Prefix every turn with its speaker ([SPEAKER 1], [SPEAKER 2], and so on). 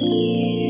[SPEAKER 1] Música